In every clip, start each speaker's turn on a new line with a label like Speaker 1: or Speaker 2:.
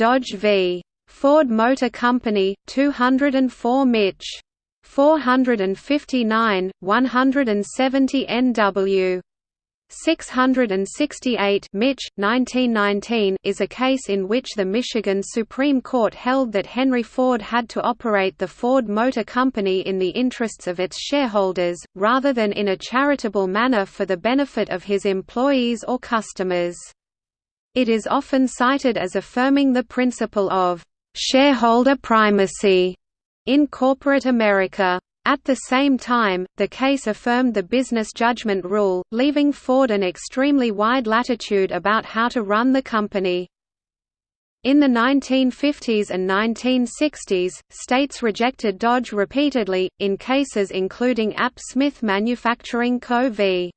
Speaker 1: Dodge v. Ford Motor Company, 204 Mich. 459, 170 NW. 668 Mich. 1919 is a case in which the Michigan Supreme Court held that Henry Ford had to operate the Ford Motor Company in the interests of its shareholders, rather than in a charitable manner for the benefit of his employees or customers. It is often cited as affirming the principle of «shareholder primacy» in corporate America. At the same time, the case affirmed the business judgment rule, leaving Ford an extremely wide latitude about how to run the company. In the 1950s and 1960s, states rejected Dodge repeatedly, in cases including A.P. Smith Manufacturing Co. v.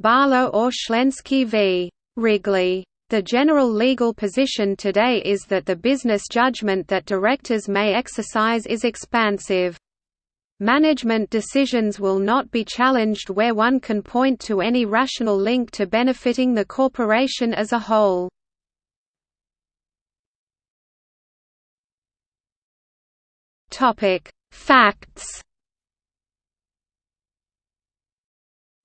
Speaker 1: Barlow or Shlensky v. Wrigley. The general legal position today is that the business judgment that directors may exercise is expansive. Management decisions will not be challenged where one can point to any rational link to benefiting the corporation as a whole. Facts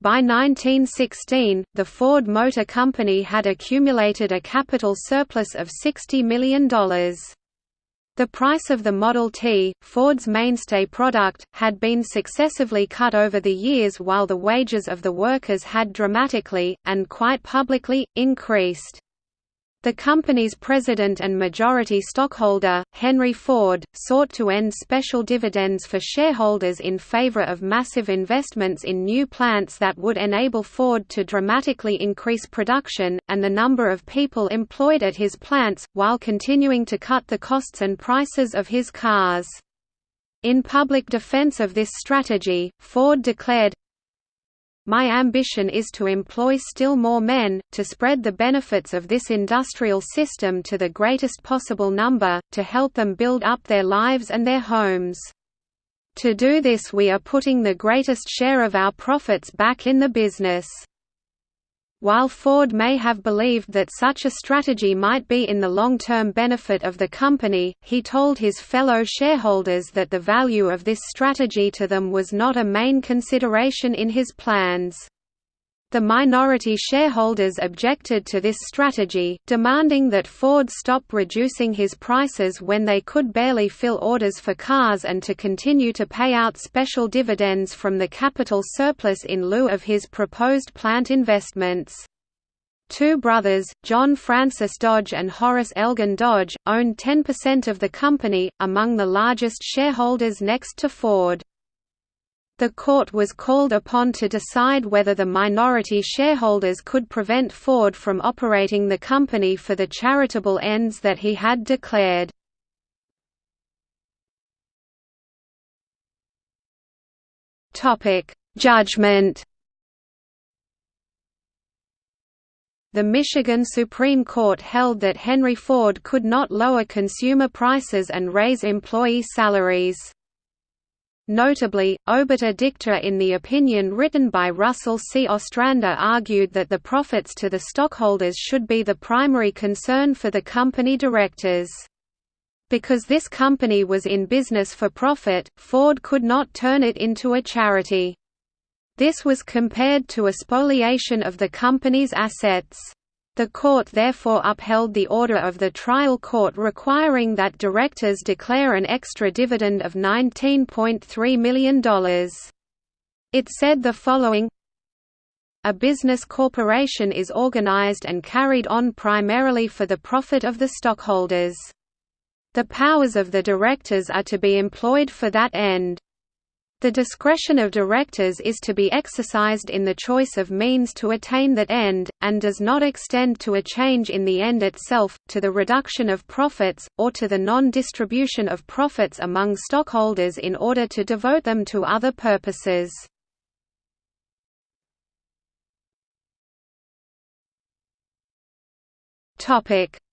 Speaker 1: By 1916, the Ford Motor Company had accumulated a capital surplus of $60 million. The price of the Model T, Ford's mainstay product, had been successively cut over the years while the wages of the workers had dramatically, and quite publicly, increased. The company's president and majority stockholder, Henry Ford, sought to end special dividends for shareholders in favor of massive investments in new plants that would enable Ford to dramatically increase production, and the number of people employed at his plants, while continuing to cut the costs and prices of his cars. In public defense of this strategy, Ford declared, my ambition is to employ still more men, to spread the benefits of this industrial system to the greatest possible number, to help them build up their lives and their homes. To do this we are putting the greatest share of our profits back in the business. While Ford may have believed that such a strategy might be in the long-term benefit of the company, he told his fellow shareholders that the value of this strategy to them was not a main consideration in his plans. The minority shareholders objected to this strategy, demanding that Ford stop reducing his prices when they could barely fill orders for cars and to continue to pay out special dividends from the capital surplus in lieu of his proposed plant investments. Two brothers, John Francis Dodge and Horace Elgin Dodge, owned 10% of the company, among the largest shareholders next to Ford. The court was called upon to decide whether the minority shareholders could prevent Ford from operating the company for the charitable ends that he had declared. Judgment The Michigan Supreme Court held that Henry Ford could not lower consumer prices and raise employee salaries. Notably, obiter dicta in the opinion written by Russell C. Ostrander argued that the profits to the stockholders should be the primary concern for the company directors. Because this company was in business for profit, Ford could not turn it into a charity. This was compared to a spoliation of the company's assets. The court therefore upheld the order of the trial court requiring that directors declare an extra dividend of $19.3 million. It said the following A business corporation is organized and carried on primarily for the profit of the stockholders. The powers of the directors are to be employed for that end. The discretion of directors is to be exercised in the choice of means to attain that end, and does not extend to a change in the end itself, to the reduction of profits, or to the non-distribution of profits among stockholders in order to devote them to other purposes.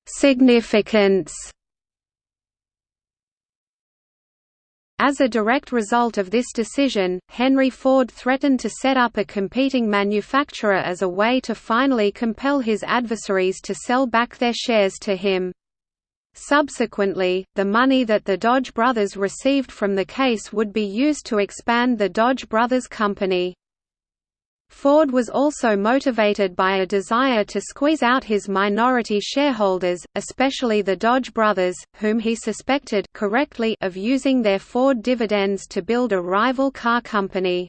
Speaker 1: Significance As a direct result of this decision, Henry Ford threatened to set up a competing manufacturer as a way to finally compel his adversaries to sell back their shares to him. Subsequently, the money that the Dodge brothers received from the case would be used to expand the Dodge Brothers Company. Ford was also motivated by a desire to squeeze out his minority shareholders, especially the Dodge brothers, whom he suspected correctly of using their Ford dividends to build a rival car company.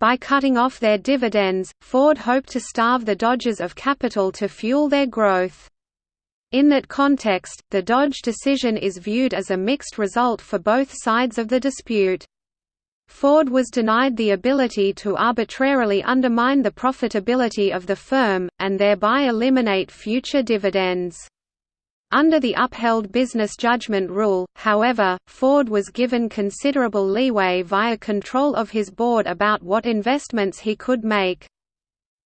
Speaker 1: By cutting off their dividends, Ford hoped to starve the Dodgers of capital to fuel their growth. In that context, the Dodge decision is viewed as a mixed result for both sides of the dispute. Ford was denied the ability to arbitrarily undermine the profitability of the firm, and thereby eliminate future dividends. Under the upheld business judgment rule, however, Ford was given considerable leeway via control of his board about what investments he could make.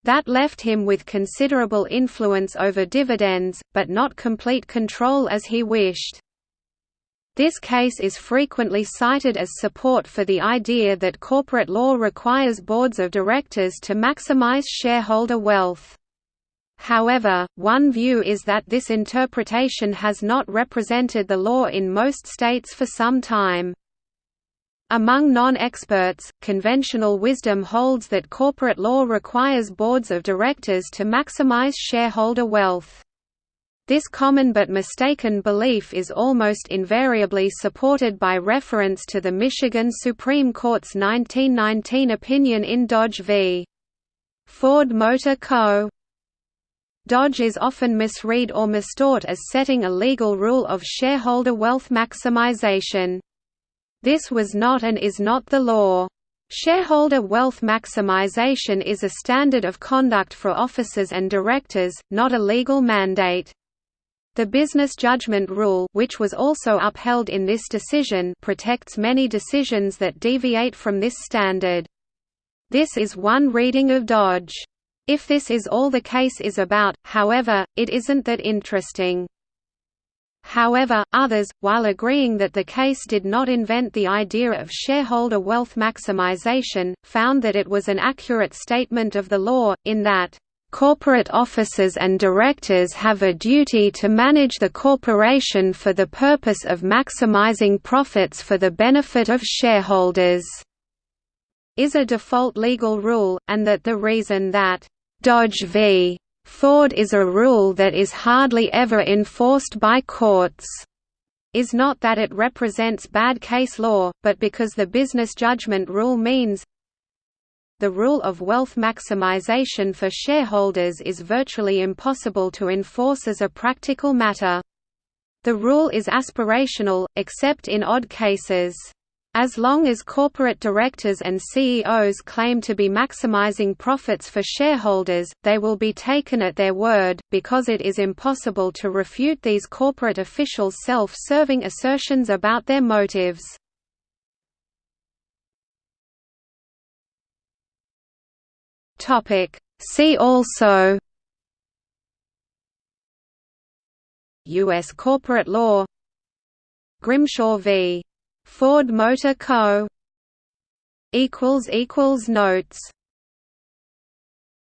Speaker 1: That left him with considerable influence over dividends, but not complete control as he wished. This case is frequently cited as support for the idea that corporate law requires boards of directors to maximize shareholder wealth. However, one view is that this interpretation has not represented the law in most states for some time. Among non-experts, conventional wisdom holds that corporate law requires boards of directors to maximize shareholder wealth. This common but mistaken belief is almost invariably supported by reference to the Michigan Supreme Court's 1919 opinion in Dodge v. Ford Motor Co. Dodge is often misread or mistaught as setting a legal rule of shareholder wealth maximization. This was not and is not the law. Shareholder wealth maximization is a standard of conduct for officers and directors, not a legal mandate. The business judgment rule which was also upheld in this decision protects many decisions that deviate from this standard. This is one reading of Dodge. If this is all the case is about, however, it isn't that interesting. However, others, while agreeing that the case did not invent the idea of shareholder wealth maximization, found that it was an accurate statement of the law, in that, "...corporate officers and directors have a duty to manage the corporation for the purpose of maximizing profits for the benefit of shareholders." is a default legal rule, and that the reason that Dodge v. Ford is a rule that is hardly ever enforced by courts is not that it represents bad case law, but because the business judgment rule means the rule of wealth maximization for shareholders is virtually impossible to enforce as a practical matter. The rule is aspirational, except in odd cases. As long as corporate directors and CEOs claim to be maximizing profits for shareholders, they will be taken at their word, because it is impossible to refute these corporate officials' self-serving assertions about their motives. See also U.S. corporate law Grimshaw v. Ford Motor Co. Notes